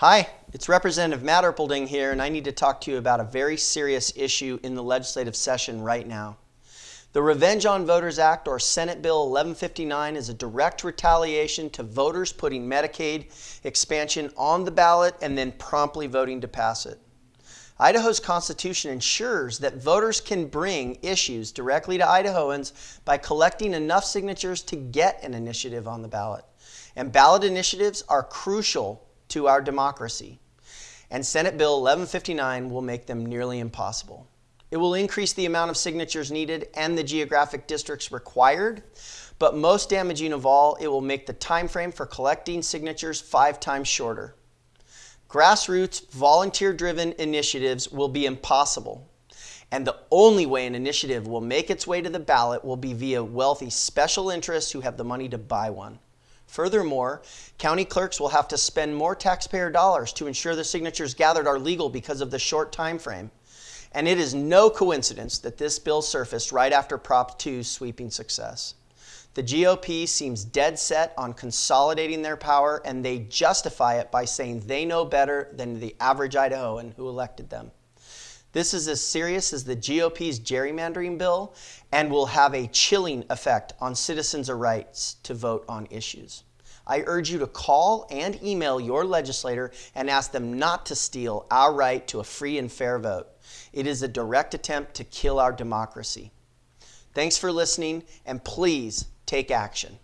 Hi, it's Representative Mat Erpelding here, and I need to talk to you about a very serious issue in the legislative session right now. The Revenge on Voters Act, or Senate Bill 1159, is a direct retaliation to voters putting Medicaid expansion on the ballot and then promptly voting to pass it. Idaho's Constitution ensures that voters can bring issues directly to Idahoans by collecting enough signatures to get an initiative on the ballot. And ballot initiatives are crucial to our democracy. And Senate Bill 1159 will make them nearly impossible. It will increase the amount of signatures needed and the geographic districts required, but most damaging of all, it will make the time frame for collecting signatures five times shorter. Grassroots, volunteer-driven initiatives will be impossible. And the only way an initiative will make its way to the ballot will be via wealthy special interests who have the money to buy one. Furthermore, county clerks will have to spend more taxpayer dollars to ensure the signatures gathered are legal because of the short time frame. And it is no coincidence that this bill surfaced right after Prop 2's sweeping success. The GOP seems dead set on consolidating their power and they justify it by saying they know better than the average Idahoan who elected them. This is as serious as the GOP's gerrymandering bill and will have a chilling effect on citizens' rights to vote on issues. I urge you to call and email your legislator and ask them not to steal our right to a free and fair vote. It is a direct attempt to kill our democracy. Thanks for listening, and please take action.